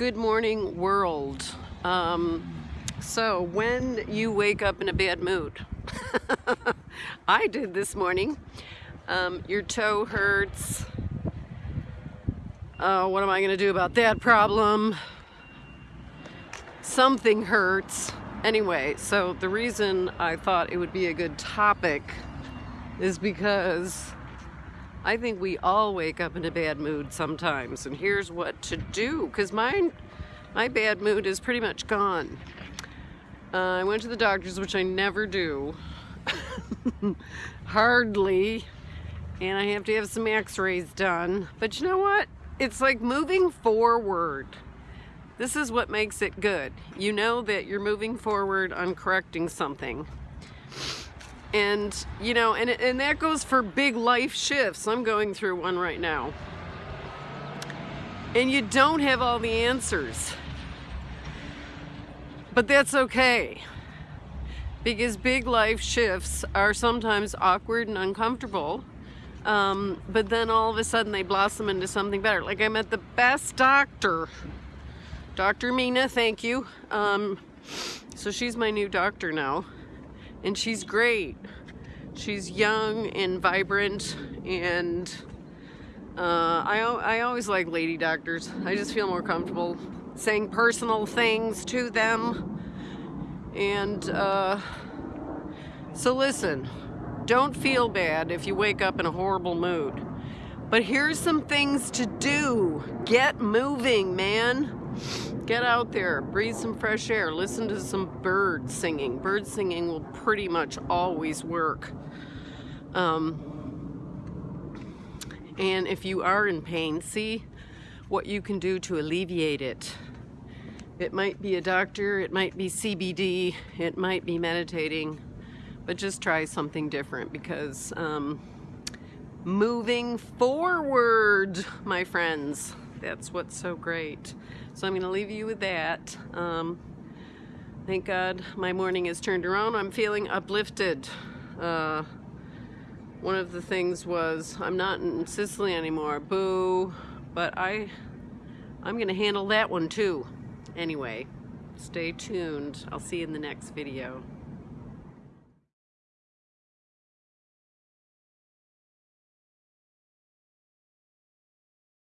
Good morning, world. Um, so, when you wake up in a bad mood, I did this morning. Um, your toe hurts. Uh, what am I going to do about that problem? Something hurts. Anyway, so the reason I thought it would be a good topic is because I think we all wake up in a bad mood sometimes, and here's what to do, because mine, my bad mood is pretty much gone. Uh, I went to the doctor's, which I never do, hardly, and I have to have some x-rays done. But you know what? It's like moving forward. This is what makes it good. You know that you're moving forward on correcting something and you know and, and that goes for big life shifts. I'm going through one right now. And you don't have all the answers. But that's okay. Because big life shifts are sometimes awkward and uncomfortable. Um, but then all of a sudden they blossom into something better. Like i met the best doctor. Dr mina thank you. Um, so she's my new doctor now and she's great. She's young and vibrant and uh, I, I always like lady doctors. I just feel more comfortable saying personal things to them. And uh, so listen, don't feel bad if you wake up in a horrible mood. But here's some things to do. Get moving, man. Get out there, breathe some fresh air, listen to some birds singing. Bird singing will pretty much always work. Um, and if you are in pain, see what you can do to alleviate it. It might be a doctor, it might be CBD, it might be meditating, but just try something different because um, moving forward, my friends, that's what's so great. So I'm going to leave you with that. Um, thank God my morning has turned around. I'm feeling uplifted. Uh, one of the things was I'm not in Sicily anymore. Boo. But I, I'm going to handle that one too. Anyway, stay tuned. I'll see you in the next video.